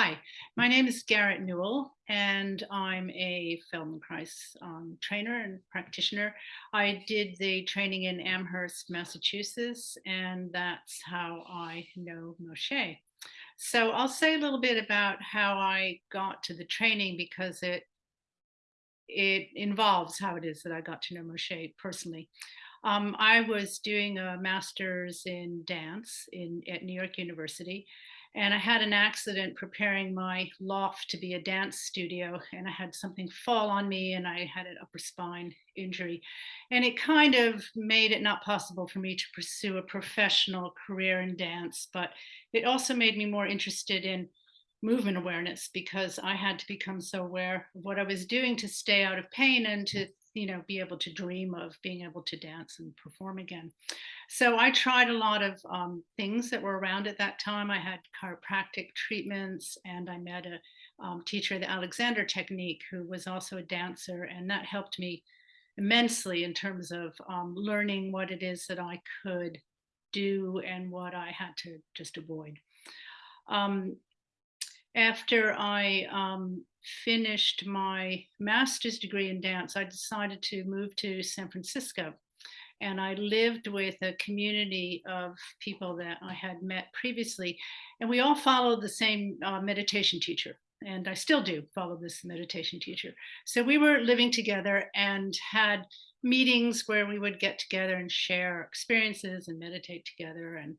Hi, my name is Garrett Newell, and I'm a Feldenkrais um, trainer and practitioner. I did the training in Amherst, Massachusetts, and that's how I know Moshe. So I'll say a little bit about how I got to the training because it it involves how it is that I got to know Moshe personally. Um, I was doing a master's in dance in at New York University, and I had an accident preparing my loft to be a dance studio, and I had something fall on me, and I had an upper spine injury, and it kind of made it not possible for me to pursue a professional career in dance, but it also made me more interested in movement awareness because I had to become so aware of what I was doing to stay out of pain and to you know be able to dream of being able to dance and perform again. So i tried a lot of um, things that were around at that time. I had chiropractic treatments and i met a um, teacher the alexander technique who was also a dancer and that helped me immensely in terms of um, learning what it is that i could do and what i had to just avoid. Um, after I um, finished my master's degree in dance, I decided to move to San Francisco. And I lived with a community of people that I had met previously. And we all followed the same uh, meditation teacher. And I still do follow this meditation teacher. So we were living together and had meetings where we would get together and share experiences and meditate together. And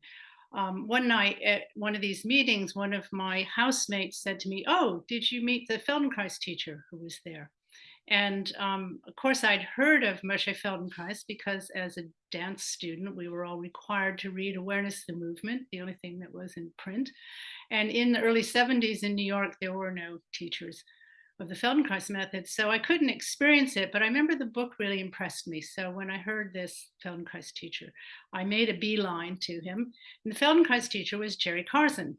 um, one night at one of these meetings, one of my housemates said to me, oh, did you meet the Feldenkrais teacher who was there? And um, of course, I'd heard of Moshe Feldenkrais because as a dance student, we were all required to read Awareness Through Movement, the only thing that was in print. And in the early 70s in New York, there were no teachers of the Feldenkrais method. So I couldn't experience it, but I remember the book really impressed me. So when I heard this Feldenkrais teacher, I made a beeline to him. And the Feldenkrais teacher was Jerry Karzen.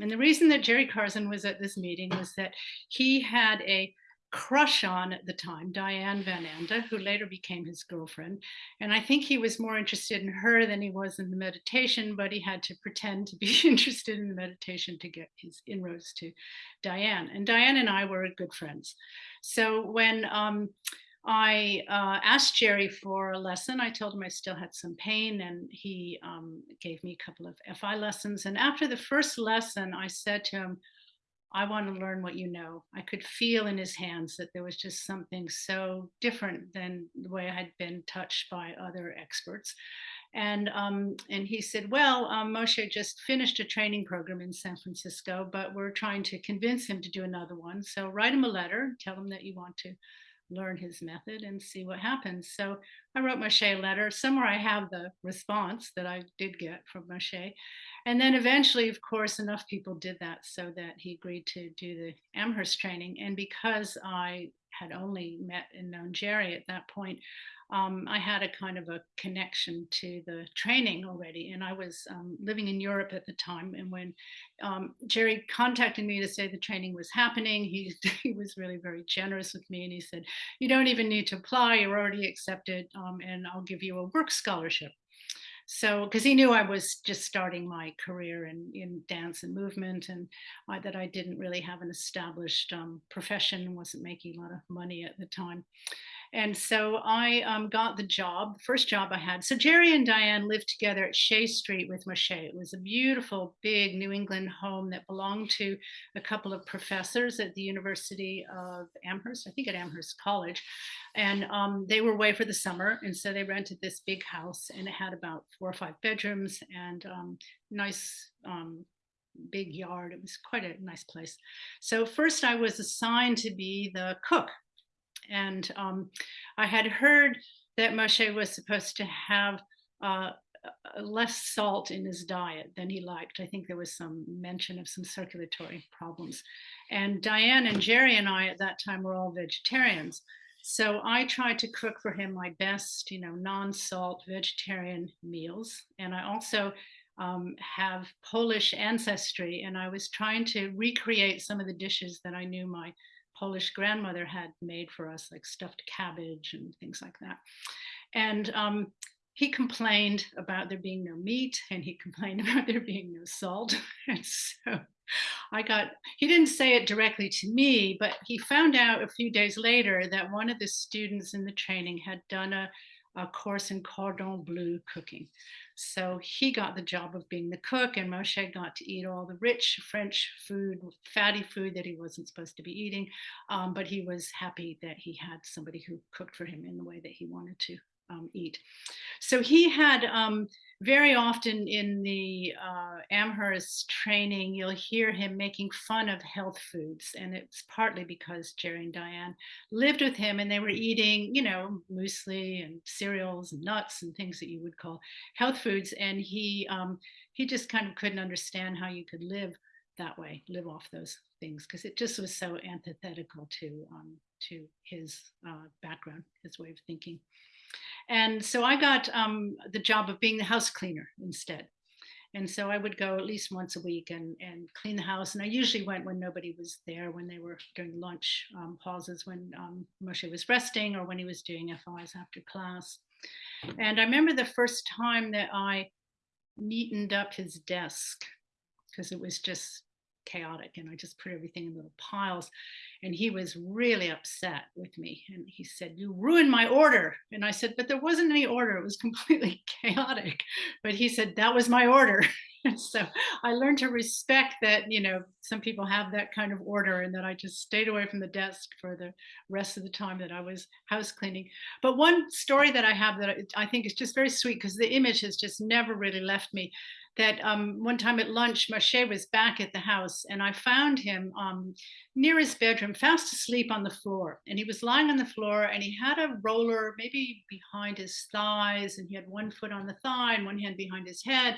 And the reason that Jerry Karzen was at this meeting was that he had a crush on at the time, Diane Van Anda, who later became his girlfriend. And I think he was more interested in her than he was in the meditation, but he had to pretend to be interested in the meditation to get his inroads to Diane. And Diane and I were good friends. So when um, I uh, asked Jerry for a lesson. I told him I still had some pain and he um, gave me a couple of FI lessons. And after the first lesson, I said to him, I want to learn what you know. I could feel in his hands that there was just something so different than the way I had been touched by other experts. And, um, and he said, well, um, Moshe just finished a training program in San Francisco, but we're trying to convince him to do another one. So write him a letter, tell him that you want to learn his method and see what happens. So I wrote Moshe a letter. Somewhere I have the response that I did get from Moshe. And then eventually, of course, enough people did that so that he agreed to do the Amherst training. And because I had only met and known Jerry at that point, um, I had a kind of a connection to the training already. And I was um, living in Europe at the time. And when um, Jerry contacted me to say the training was happening, he, he was really very generous with me. And he said, you don't even need to apply, you're already accepted, um, and I'll give you a work scholarship. So, because he knew I was just starting my career in, in dance and movement and I, that I didn't really have an established um, profession, and wasn't making a lot of money at the time. And so I um, got the job, first job I had. So Jerry and Diane lived together at Shea Street with Moshe. It was a beautiful, big New England home that belonged to a couple of professors at the University of Amherst, I think at Amherst College. And um, they were away for the summer. And so they rented this big house and it had about four or five bedrooms and um, nice um, big yard. It was quite a nice place. So first I was assigned to be the cook and um, I had heard that Moshe was supposed to have uh, less salt in his diet than he liked. I think there was some mention of some circulatory problems. And Diane and Jerry and I at that time were all vegetarians. So I tried to cook for him my best, you know, non-salt vegetarian meals. And I also um, have Polish ancestry and I was trying to recreate some of the dishes that I knew my Polish grandmother had made for us, like stuffed cabbage and things like that. And um, he complained about there being no meat and he complained about there being no salt. and so I got, he didn't say it directly to me, but he found out a few days later that one of the students in the training had done a, a course in cordon bleu cooking. So he got the job of being the cook and Moshe got to eat all the rich French food, fatty food that he wasn't supposed to be eating. Um, but he was happy that he had somebody who cooked for him in the way that he wanted to um, eat. So he had um, very often in the uh, Amherst training, you'll hear him making fun of health foods. And it's partly because Jerry and Diane lived with him and they were eating, you know, muesli and cereals and nuts and things that you would call health foods. And he, um, he just kind of couldn't understand how you could live that way, live off those things, because it just was so antithetical to, um, to his uh, background, his way of thinking. And so I got um, the job of being the house cleaner instead. And so I would go at least once a week and, and clean the house. And I usually went when nobody was there, when they were during lunch um, pauses, when um, Moshe was resting or when he was doing FIs after class. And I remember the first time that I neatened up his desk because it was just chaotic and I just put everything in little piles. And he was really upset with me. And he said, you ruined my order. And I said, but there wasn't any order. It was completely chaotic. But he said, that was my order. so I learned to respect that, you know, some people have that kind of order and that I just stayed away from the desk for the rest of the time that I was house cleaning. But one story that I have that I think is just very sweet because the image has just never really left me that um, one time at lunch, Moshe was back at the house and I found him um, near his bedroom, fast asleep on the floor. And he was lying on the floor and he had a roller maybe behind his thighs and he had one foot on the thigh and one hand behind his head.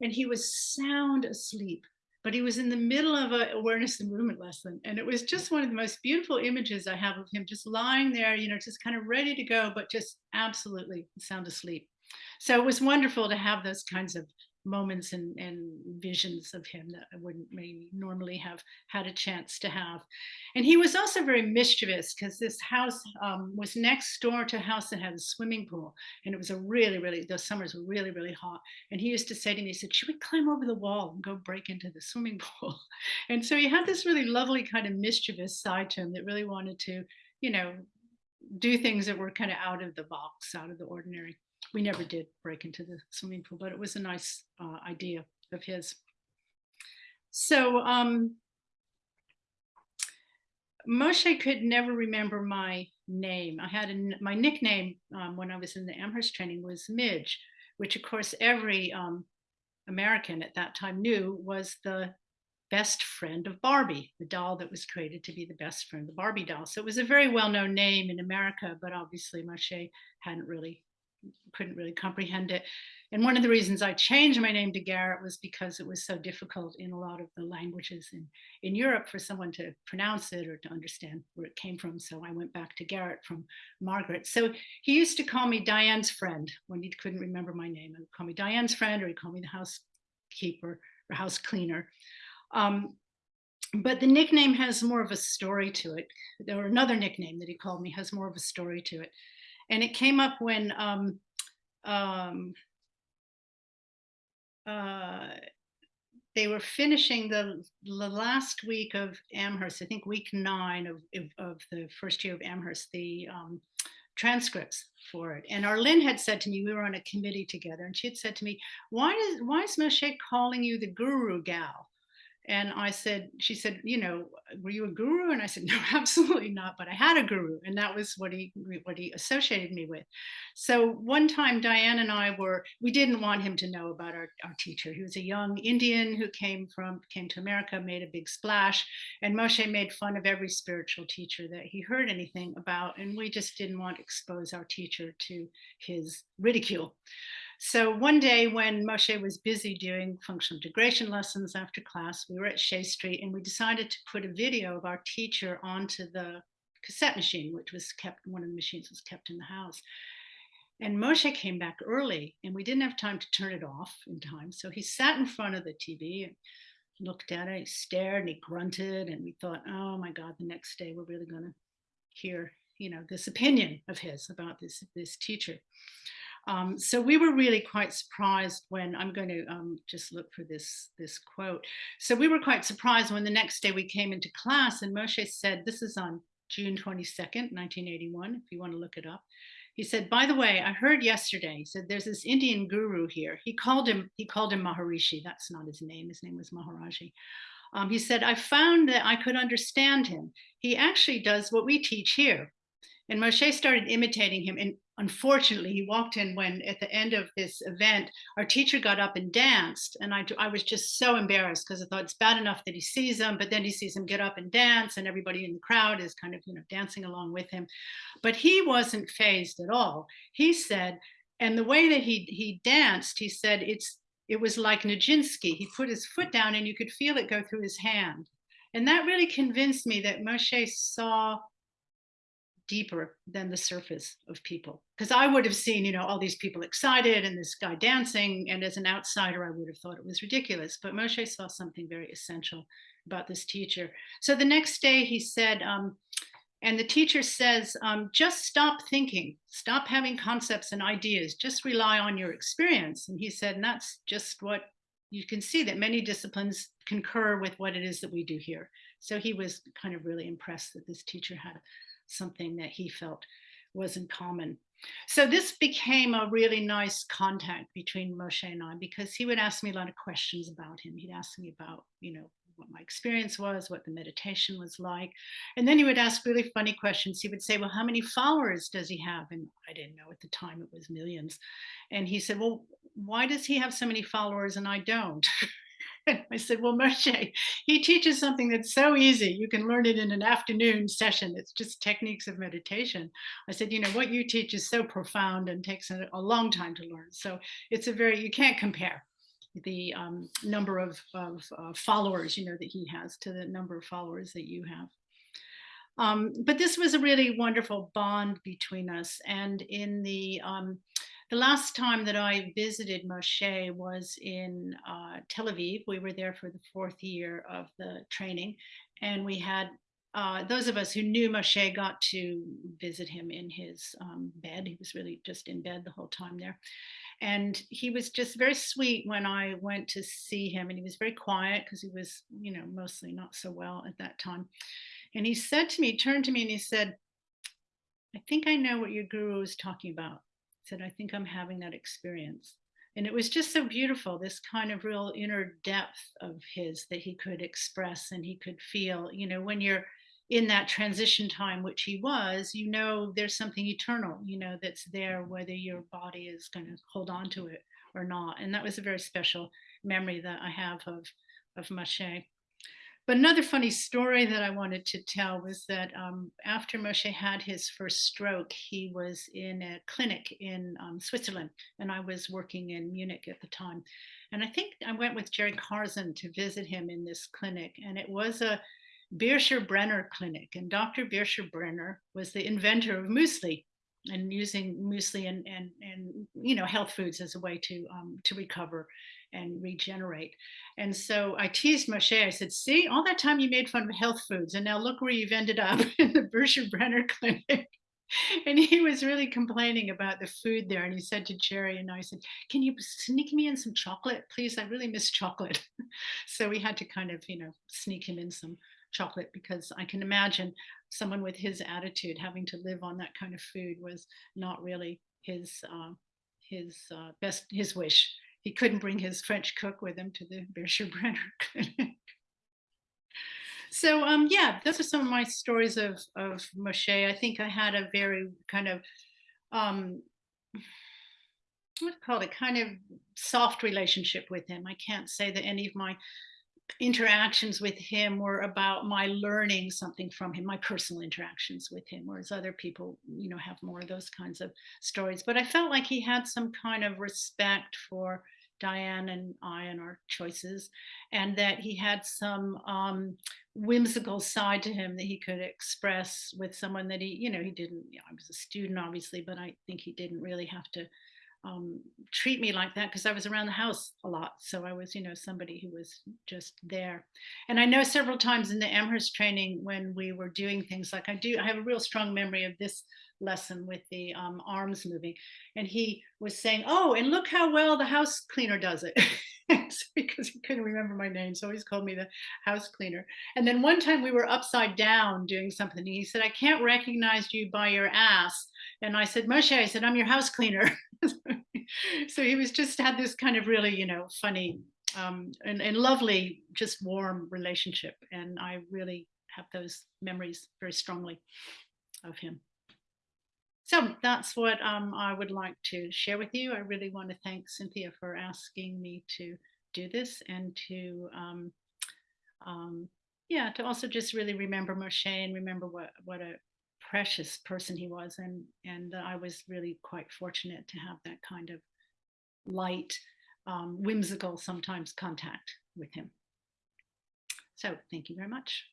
And he was sound asleep but he was in the middle of a awareness and movement lesson. And it was just one of the most beautiful images I have of him just lying there, you know, just kind of ready to go, but just absolutely sound asleep. So it was wonderful to have those kinds of moments and, and visions of him that I wouldn't maybe normally have had a chance to have. And he was also very mischievous because this house um, was next door to a house that had a swimming pool. And it was a really, really, those summers were really, really hot. And he used to say to me, he said, should we climb over the wall and go break into the swimming pool? And so he had this really lovely kind of mischievous side to him that really wanted to, you know, do things that were kind of out of the box, out of the ordinary we never did break into the swimming pool, but it was a nice uh, idea of his. So um, Moshe could never remember my name. I had a, my nickname um, when I was in the Amherst training was Midge, which of course every um, American at that time knew was the best friend of Barbie, the doll that was created to be the best friend, the Barbie doll. So it was a very well-known name in America, but obviously Moshe hadn't really couldn't really comprehend it. And one of the reasons I changed my name to Garrett was because it was so difficult in a lot of the languages in, in Europe for someone to pronounce it or to understand where it came from. So I went back to Garrett from Margaret. So he used to call me Diane's friend when he couldn't remember my name. He would call me Diane's friend or he'd call me the housekeeper or house cleaner. Um, but the nickname has more of a story to it. There another nickname that he called me has more of a story to it. And it came up when um, um, uh, they were finishing the, the, last week of Amherst, I think week nine of, of, the first year of Amherst, the um, transcripts for it. And Arlene had said to me, we were on a committee together, and she had said to me, why, does, why is Moshe calling you the guru gal? And I said, she said, you know, were you a guru? And I said, no, absolutely not. But I had a guru, and that was what he what he associated me with. So one time, Diane and I were we didn't want him to know about our, our teacher. He was a young Indian who came from came to America, made a big splash, and Moshe made fun of every spiritual teacher that he heard anything about, and we just didn't want to expose our teacher to his ridicule. So one day when Moshe was busy doing functional integration lessons after class, we were at Shea Street and we decided to put a video of our teacher onto the cassette machine, which was kept, one of the machines was kept in the house. And Moshe came back early and we didn't have time to turn it off in time. So he sat in front of the TV and looked at it, he stared and he grunted and we thought, oh my God, the next day we're really gonna hear, you know, this opinion of his about this, this teacher. Um, so we were really quite surprised when I'm going to um, just look for this this quote. So we were quite surprised when the next day we came into class and Moshe said, "This is on June 22nd, 1981. If you want to look it up." He said, "By the way, I heard yesterday." He said, "There's this Indian guru here. He called him he called him Maharishi. That's not his name. His name was Maharaji." Um, he said, I found that I could understand him. He actually does what we teach here. And Moshe started imitating him. And unfortunately, he walked in when at the end of this event, our teacher got up and danced. And I, I was just so embarrassed because I thought it's bad enough that he sees him, but then he sees him get up and dance and everybody in the crowd is kind of, you know, dancing along with him. But he wasn't phased at all. He said, and the way that he he danced, he said, it's it was like Nijinsky. He put his foot down and you could feel it go through his hand. And that really convinced me that Moshe saw deeper than the surface of people. Because I would have seen, you know, all these people excited and this guy dancing. And as an outsider, I would have thought it was ridiculous. But Moshe saw something very essential about this teacher. So the next day he said, um, and the teacher says, um, just stop thinking, stop having concepts and ideas, just rely on your experience. And he said, and that's just what you can see that many disciplines concur with what it is that we do here. So he was kind of really impressed that this teacher had something that he felt was in common. So this became a really nice contact between Moshe and I because he would ask me a lot of questions about him. He'd ask me about, you know, what my experience was, what the meditation was like. And then he would ask really funny questions. He would say, well, how many followers does he have? And I didn't know at the time it was millions. And he said, well, why does he have so many followers and I don't? I said, well, Moshe, he teaches something that's so easy. You can learn it in an afternoon session. It's just techniques of meditation. I said, you know, what you teach is so profound and takes a, a long time to learn. So it's a very, you can't compare the um, number of, of uh, followers, you know, that he has to the number of followers that you have. Um, but this was a really wonderful bond between us. And in the um, the last time that I visited Moshe was in uh, Tel Aviv. We were there for the fourth year of the training, and we had uh, those of us who knew Moshe got to visit him in his um, bed. He was really just in bed the whole time there. And he was just very sweet when I went to see him, and he was very quiet because he was, you know, mostly not so well at that time. And he said to me, turned to me, and he said, I think I know what your guru is talking about said, I think I'm having that experience. And it was just so beautiful, this kind of real inner depth of his that he could express and he could feel. You know, when you're in that transition time, which he was, you know, there's something eternal, you know, that's there, whether your body is going to hold on to it or not. And that was a very special memory that I have of, of Moshe. But another funny story that I wanted to tell was that um, after Moshe had his first stroke, he was in a clinic in um, Switzerland, and I was working in Munich at the time. And I think I went with Jerry Karzen to visit him in this clinic, and it was a Bircher Brenner clinic. And Dr. Bircher Brenner was the inventor of muesli and using muesli and, and, and you know health foods as a way to um, to recover and regenerate. And so I teased Moshe. I said, "See, all that time you made fun of health foods, and now look where you've ended up in the Bircher Brenner Clinic." and he was really complaining about the food there. And he said to Jerry and I said, "Can you sneak me in some chocolate, please? I really miss chocolate." so we had to kind of, you know, sneak him in some chocolate because I can imagine someone with his attitude having to live on that kind of food was not really his uh, his uh, best his wish he couldn't bring his French cook with him to the Bircher Brenner clinic. so um, yeah, those are some of my stories of, of Moshe. I think I had a very kind of, um, what call it, kind of soft relationship with him. I can't say that any of my interactions with him were about my learning something from him, my personal interactions with him, whereas other people, you know, have more of those kinds of stories. But I felt like he had some kind of respect for Diane and I and our choices, and that he had some um, whimsical side to him that he could express with someone that he, you know, he didn't, you know, I was a student obviously, but I think he didn't really have to um, treat me like that because I was around the house a lot. So I was, you know, somebody who was just there. And I know several times in the Amherst training when we were doing things like I do, I have a real strong memory of this lesson with the um, arms moving. And he was saying, oh, and look how well the house cleaner does it. because he couldn't remember my name. So he's called me the house cleaner. And then one time we were upside down doing something. He said, I can't recognize you by your ass. And I said, Moshe, I said, I'm your house cleaner. so he was just had this kind of really, you know, funny um, and, and lovely, just warm relationship. And I really have those memories very strongly of him. So that's what um, I would like to share with you. I really want to thank Cynthia for asking me to do this and to, um, um, yeah, to also just really remember Moshe and remember what, what a precious person he was. And, and I was really quite fortunate to have that kind of light, um, whimsical sometimes contact with him. So thank you very much.